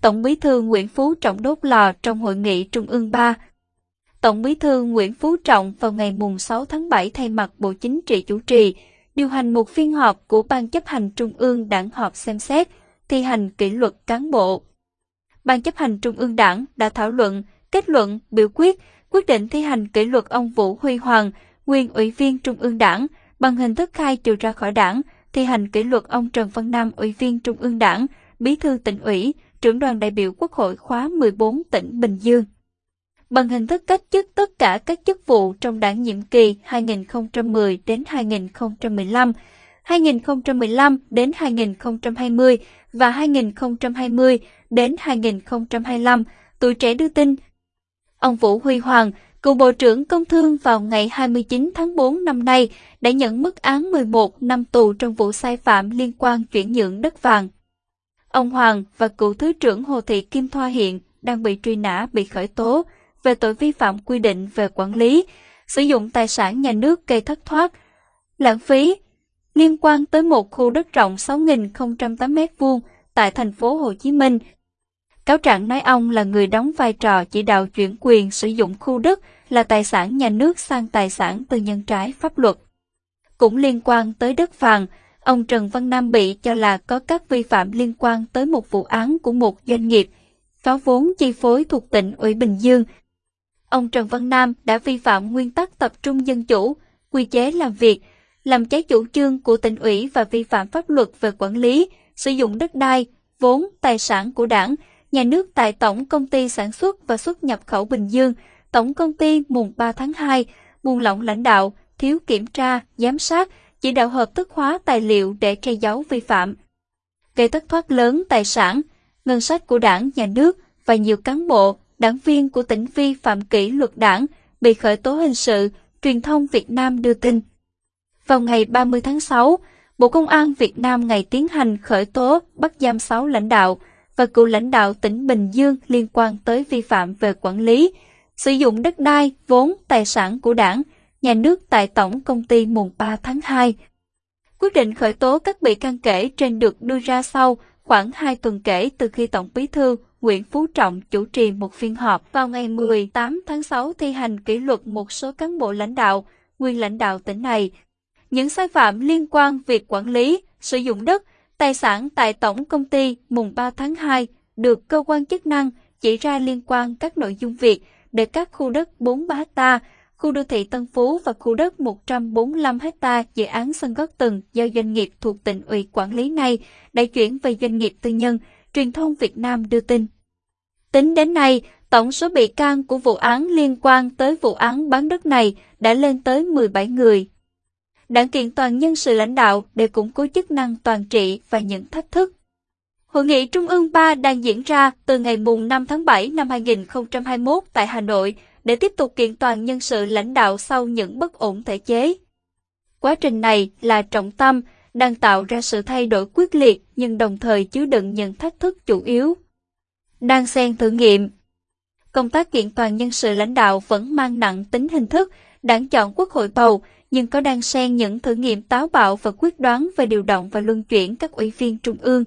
Tổng bí thư Nguyễn Phú Trọng đốt lò trong hội nghị Trung ương 3. Tổng bí thư Nguyễn Phú Trọng vào ngày mùng 6 tháng 7 thay mặt Bộ Chính trị chủ trì, điều hành một phiên họp của Ban chấp hành Trung ương đảng họp xem xét, thi hành kỷ luật cán bộ. Ban chấp hành Trung ương đảng đã thảo luận, kết luận, biểu quyết, quyết định thi hành kỷ luật ông Vũ Huy Hoàng, nguyên ủy viên Trung ương đảng, bằng hình thức khai trừ ra khỏi đảng, thi hành kỷ luật ông Trần Văn Nam, ủy viên Trung ương đảng, bí thư tỉnh ủy, trưởng đoàn đại biểu Quốc hội khóa 14 tỉnh Bình Dương. Bằng hình thức cách chức tất cả các chức vụ trong đảng nhiệm kỳ 2010 đến 2015, 2015 đến 2020 và 2020 đến 2025, tuổi trẻ đưa tin. Ông Vũ Huy Hoàng, cựu Bộ trưởng Công Thương vào ngày 29 tháng 4 năm nay, đã nhận mức án 11 năm tù trong vụ sai phạm liên quan chuyển nhượng đất vàng. Ông Hoàng và cựu Thứ trưởng Hồ Thị Kim Thoa hiện đang bị truy nã bị khởi tố về tội vi phạm quy định về quản lý, sử dụng tài sản nhà nước gây thất thoát, lãng phí, liên quan tới một khu đất rộng 6.008 m2 tại thành phố Hồ Chí Minh. Cáo trạng nói ông là người đóng vai trò chỉ đạo chuyển quyền sử dụng khu đất là tài sản nhà nước sang tài sản tư nhân trái pháp luật. Cũng liên quan tới đất vàng, ông Trần Văn Nam bị cho là có các vi phạm liên quan tới một vụ án của một doanh nghiệp, có vốn chi phối thuộc tỉnh ủy Bình Dương. Ông Trần Văn Nam đã vi phạm nguyên tắc tập trung dân chủ, quy chế làm việc, làm trái chủ trương của tỉnh ủy và vi phạm pháp luật về quản lý, sử dụng đất đai, vốn, tài sản của đảng, nhà nước tại Tổng Công ty Sản xuất và Xuất nhập khẩu Bình Dương, Tổng Công ty mùng 3 tháng 2, buông lỏng lãnh đạo, thiếu kiểm tra, giám sát, chỉ đạo hợp thức hóa tài liệu để che giấu vi phạm. Gây thất thoát lớn tài sản, ngân sách của đảng, nhà nước và nhiều cán bộ, đảng viên của tỉnh vi phạm kỷ luật đảng bị khởi tố hình sự, truyền thông Việt Nam đưa tin. Vào ngày 30 tháng 6, Bộ Công an Việt Nam ngày tiến hành khởi tố bắt giam 6 lãnh đạo và cựu lãnh đạo tỉnh Bình Dương liên quan tới vi phạm về quản lý, sử dụng đất đai, vốn, tài sản của đảng, nhà nước tại Tổng Công ty mùng 3 tháng 2. Quyết định khởi tố các bị can kể trên được đưa ra sau khoảng 2 tuần kể từ khi Tổng Bí thư Nguyễn Phú Trọng chủ trì một phiên họp vào ngày 18 tháng 6 thi hành kỷ luật một số cán bộ lãnh đạo, nguyên lãnh đạo tỉnh này. Những sai phạm liên quan việc quản lý, sử dụng đất, tài sản tại Tổng Công ty mùng 3 tháng 2 được cơ quan chức năng chỉ ra liên quan các nội dung việc để các khu đất 43 ta khu đô thị Tân Phú và khu đất 145 ha dự án sân gót tầng do doanh nghiệp thuộc tỉnh ủy quản lý này đã chuyển về doanh nghiệp tư nhân, truyền thông Việt Nam đưa tin. Tính đến nay, tổng số bị can của vụ án liên quan tới vụ án bán đất này đã lên tới 17 người. Đảng kiện toàn nhân sự lãnh đạo để củng cố chức năng toàn trị và những thách thức. Hội nghị Trung ương 3 đang diễn ra từ ngày mùng 5 tháng 7 năm 2021 tại Hà Nội để tiếp tục kiện toàn nhân sự lãnh đạo sau những bất ổn thể chế. Quá trình này là trọng tâm, đang tạo ra sự thay đổi quyết liệt nhưng đồng thời chứa đựng những thách thức chủ yếu. Đang xen thử nghiệm Công tác kiện toàn nhân sự lãnh đạo vẫn mang nặng tính hình thức, đảng chọn quốc hội bầu, nhưng có đang xen những thử nghiệm táo bạo và quyết đoán về điều động và luân chuyển các ủy viên trung ương.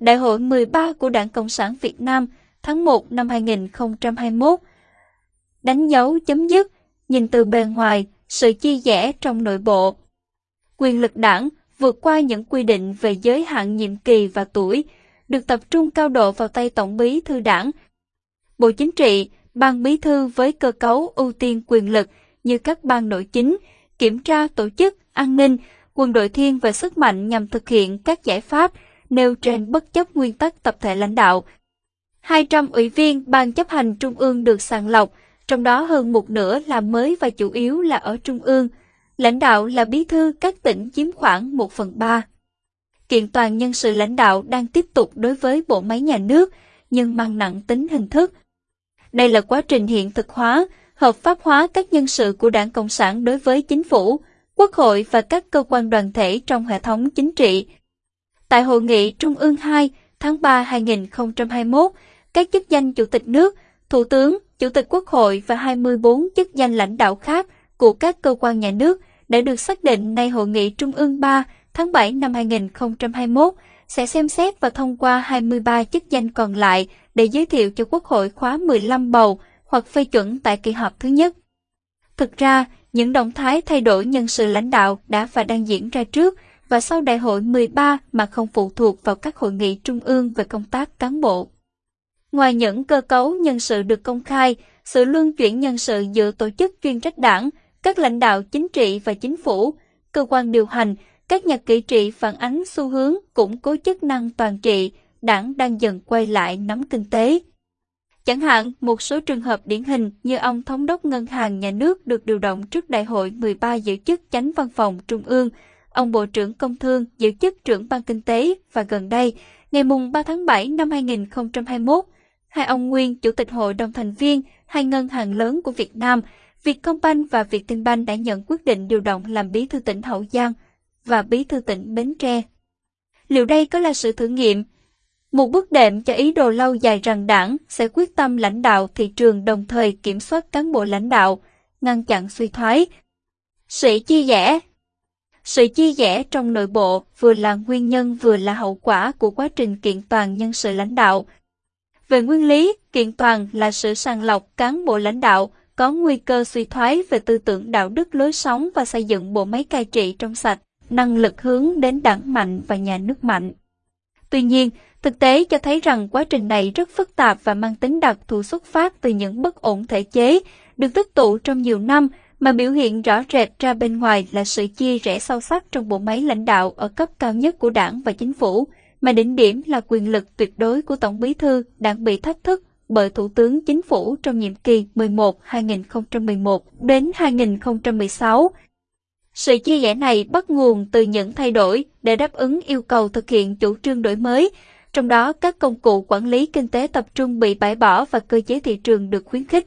Đại hội 13 của Đảng Cộng sản Việt Nam tháng 1 năm 2021 đánh dấu chấm dứt, nhìn từ bề ngoài, sự chia rẽ trong nội bộ. Quyền lực đảng vượt qua những quy định về giới hạn nhiệm kỳ và tuổi, được tập trung cao độ vào tay Tổng bí thư đảng. Bộ Chính trị, Ban bí thư với cơ cấu ưu tiên quyền lực như các ban nội chính, kiểm tra tổ chức, an ninh, quân đội thiên về sức mạnh nhằm thực hiện các giải pháp nêu trên bất chấp nguyên tắc tập thể lãnh đạo. 200 ủy viên Ban chấp hành Trung ương được sàng lọc, trong đó hơn một nửa là mới và chủ yếu là ở Trung ương. Lãnh đạo là bí thư các tỉnh chiếm khoảng 1 phần 3. Kiện toàn nhân sự lãnh đạo đang tiếp tục đối với bộ máy nhà nước, nhưng mang nặng tính hình thức. Đây là quá trình hiện thực hóa, hợp pháp hóa các nhân sự của Đảng Cộng sản đối với chính phủ, quốc hội và các cơ quan đoàn thể trong hệ thống chính trị. Tại Hội nghị Trung ương 2 tháng 3 2021, các chức danh Chủ tịch nước, Thủ tướng, Chủ tịch Quốc hội và 24 chức danh lãnh đạo khác của các cơ quan nhà nước đã được xác định nay Hội nghị Trung ương 3 tháng 7 năm 2021 sẽ xem xét và thông qua 23 chức danh còn lại để giới thiệu cho Quốc hội khóa 15 bầu hoặc phê chuẩn tại kỳ họp thứ nhất. Thực ra, những động thái thay đổi nhân sự lãnh đạo đã và đang diễn ra trước và sau đại hội 13 mà không phụ thuộc vào các hội nghị trung ương về công tác cán bộ. Ngoài những cơ cấu nhân sự được công khai, sự luân chuyển nhân sự giữa tổ chức chuyên trách đảng, các lãnh đạo chính trị và chính phủ, cơ quan điều hành, các nhà kỹ trị phản ánh xu hướng củng cố chức năng toàn trị, đảng đang dần quay lại nắm kinh tế. Chẳng hạn, một số trường hợp điển hình như ông Thống đốc Ngân hàng Nhà nước được điều động trước Đại hội 13 giữ chức chánh văn phòng Trung ương, ông Bộ trưởng Công Thương giữ chức trưởng ban kinh tế và gần đây, ngày mùng 3 tháng 7 năm 2021, hai ông nguyên chủ tịch hội đồng thành viên hai ngân hàng lớn của Việt Nam, Vietcombank và Vietinbank đã nhận quyết định điều động làm bí thư tỉnh Hậu Giang và bí thư tỉnh Bến Tre. Liệu đây có là sự thử nghiệm một bước đệm cho ý đồ lâu dài rằng đảng sẽ quyết tâm lãnh đạo thị trường đồng thời kiểm soát cán bộ lãnh đạo, ngăn chặn suy thoái. Sự chia rẽ Sự chia rẽ trong nội bộ vừa là nguyên nhân vừa là hậu quả của quá trình kiện toàn nhân sự lãnh đạo. Về nguyên lý, kiện toàn là sự sàng lọc cán bộ lãnh đạo có nguy cơ suy thoái về tư tưởng đạo đức lối sống và xây dựng bộ máy cai trị trong sạch, năng lực hướng đến đảng mạnh và nhà nước mạnh. Tuy nhiên, Thực tế cho thấy rằng quá trình này rất phức tạp và mang tính đặc thù xuất phát từ những bất ổn thể chế, được tích tụ trong nhiều năm mà biểu hiện rõ rệt ra bên ngoài là sự chia rẽ sâu sắc trong bộ máy lãnh đạo ở cấp cao nhất của đảng và chính phủ, mà đỉnh điểm là quyền lực tuyệt đối của Tổng bí thư đang bị thách thức bởi Thủ tướng Chính phủ trong nhiệm kỳ 11-2011 đến 2016. Sự chia rẽ này bắt nguồn từ những thay đổi để đáp ứng yêu cầu thực hiện chủ trương đổi mới, trong đó các công cụ quản lý kinh tế tập trung bị bãi bỏ và cơ chế thị trường được khuyến khích.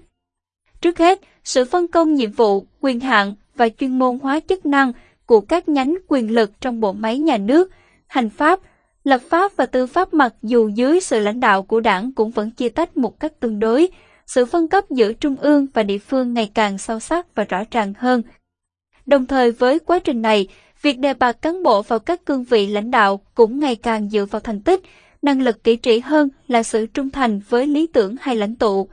Trước hết, sự phân công nhiệm vụ, quyền hạn và chuyên môn hóa chức năng của các nhánh quyền lực trong bộ máy nhà nước, hành pháp, lập pháp và tư pháp mặc dù dưới sự lãnh đạo của đảng cũng vẫn chia tách một cách tương đối, sự phân cấp giữa trung ương và địa phương ngày càng sâu sắc và rõ ràng hơn. Đồng thời với quá trình này, việc đề bạt cán bộ vào các cương vị lãnh đạo cũng ngày càng dựa vào thành tích, năng lực kỹ trị hơn là sự trung thành với lý tưởng hay lãnh tụ.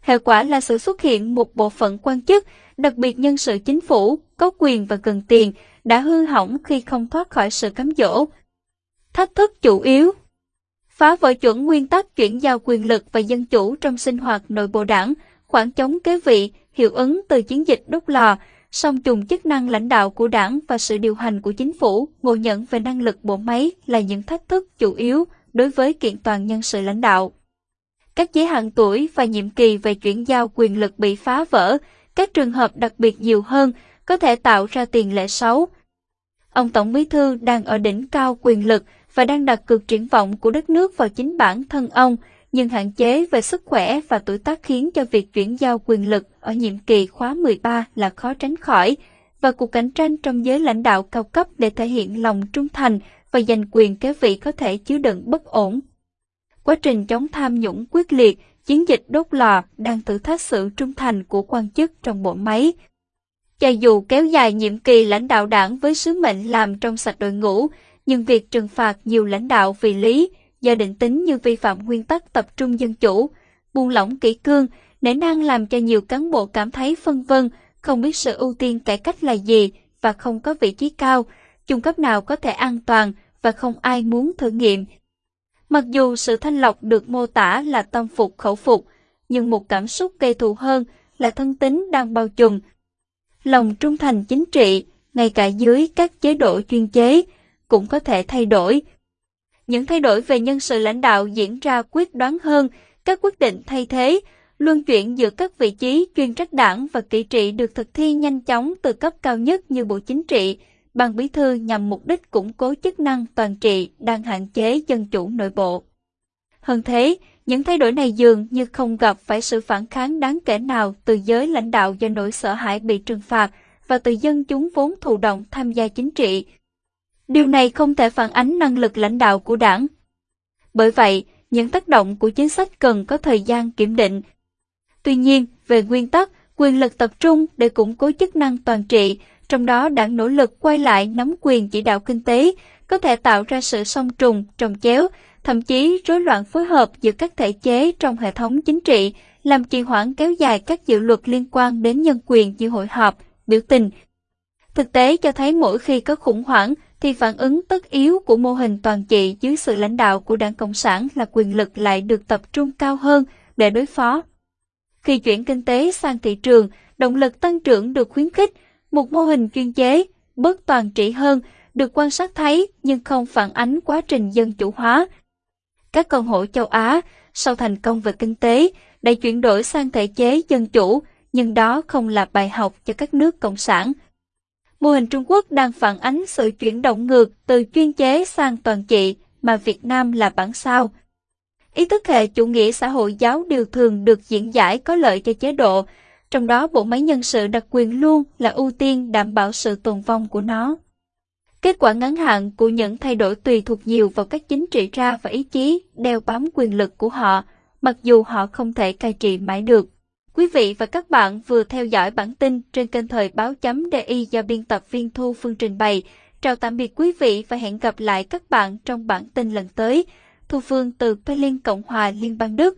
Hệ quả là sự xuất hiện một bộ phận quan chức, đặc biệt nhân sự chính phủ, có quyền và cần tiền, đã hư hỏng khi không thoát khỏi sự cám dỗ. Thách thức chủ yếu Phá vỡ chuẩn nguyên tắc chuyển giao quyền lực và dân chủ trong sinh hoạt nội bộ đảng, khoảng chống kế vị, hiệu ứng từ chiến dịch đốt lò, song trùng chức năng lãnh đạo của đảng và sự điều hành của chính phủ, ngộ nhận về năng lực bộ máy là những thách thức chủ yếu đối với kiện toàn nhân sự lãnh đạo. Các giới hạn tuổi và nhiệm kỳ về chuyển giao quyền lực bị phá vỡ, các trường hợp đặc biệt nhiều hơn có thể tạo ra tiền lệ xấu. Ông Tổng Bí Thư đang ở đỉnh cao quyền lực và đang đặt cược triển vọng của đất nước vào chính bản thân ông, nhưng hạn chế về sức khỏe và tuổi tác khiến cho việc chuyển giao quyền lực ở nhiệm kỳ khóa 13 là khó tránh khỏi, và cuộc cạnh tranh trong giới lãnh đạo cao cấp để thể hiện lòng trung thành và giành quyền kế vị có thể chứa đựng bất ổn. Quá trình chống tham nhũng quyết liệt, chiến dịch đốt lò đang thử thách sự trung thành của quan chức trong bộ máy. Cho dù kéo dài nhiệm kỳ lãnh đạo đảng với sứ mệnh làm trong sạch đội ngũ, nhưng việc trừng phạt nhiều lãnh đạo vì lý, do định tính như vi phạm nguyên tắc tập trung dân chủ, buông lỏng kỷ cương, nể nang làm cho nhiều cán bộ cảm thấy phân vân, không biết sự ưu tiên cải cách là gì và không có vị trí cao, trung cấp nào có thể an toàn và không ai muốn thử nghiệm. Mặc dù sự thanh lọc được mô tả là tâm phục khẩu phục, nhưng một cảm xúc gây thù hơn là thân tính đang bao trùm. Lòng trung thành chính trị, ngay cả dưới các chế độ chuyên chế, cũng có thể thay đổi. Những thay đổi về nhân sự lãnh đạo diễn ra quyết đoán hơn, các quyết định thay thế, luân chuyển giữa các vị trí chuyên trách đảng và kỹ trị được thực thi nhanh chóng từ cấp cao nhất như Bộ Chính trị, Ban Bí thư nhằm mục đích củng cố chức năng toàn trị đang hạn chế dân chủ nội bộ. Hơn thế, những thay đổi này dường như không gặp phải sự phản kháng đáng kể nào từ giới lãnh đạo do nỗi sợ hãi bị trừng phạt và từ dân chúng vốn thụ động tham gia chính trị. Điều này không thể phản ánh năng lực lãnh đạo của đảng. Bởi vậy, những tác động của chính sách cần có thời gian kiểm định. Tuy nhiên, về nguyên tắc, quyền lực tập trung để củng cố chức năng toàn trị trong đó đảng nỗ lực quay lại nắm quyền chỉ đạo kinh tế, có thể tạo ra sự song trùng, trồng chéo, thậm chí rối loạn phối hợp giữa các thể chế trong hệ thống chính trị, làm trì hoãn kéo dài các dự luật liên quan đến nhân quyền như hội họp, biểu tình. Thực tế cho thấy mỗi khi có khủng hoảng thì phản ứng tất yếu của mô hình toàn trị dưới sự lãnh đạo của Đảng Cộng sản là quyền lực lại được tập trung cao hơn để đối phó. Khi chuyển kinh tế sang thị trường, động lực tăng trưởng được khuyến khích, một mô hình chuyên chế, bớt toàn trị hơn, được quan sát thấy nhưng không phản ánh quá trình dân chủ hóa. Các công hổ châu Á, sau thành công về kinh tế, đã chuyển đổi sang thể chế dân chủ, nhưng đó không là bài học cho các nước cộng sản. Mô hình Trung Quốc đang phản ánh sự chuyển động ngược từ chuyên chế sang toàn trị mà Việt Nam là bản sao. Ý thức hệ chủ nghĩa xã hội giáo điều thường được diễn giải có lợi cho chế độ, trong đó bộ máy nhân sự đặc quyền luôn là ưu tiên đảm bảo sự tồn vong của nó. Kết quả ngắn hạn của những thay đổi tùy thuộc nhiều vào các chính trị ra và ý chí đeo bám quyền lực của họ, mặc dù họ không thể cai trị mãi được. Quý vị và các bạn vừa theo dõi bản tin trên kênh thời báo chấm DI do biên tập viên Thu Phương trình bày. Chào tạm biệt quý vị và hẹn gặp lại các bạn trong bản tin lần tới. Thu Phương từ Berlin, Cộng hòa Liên bang Đức.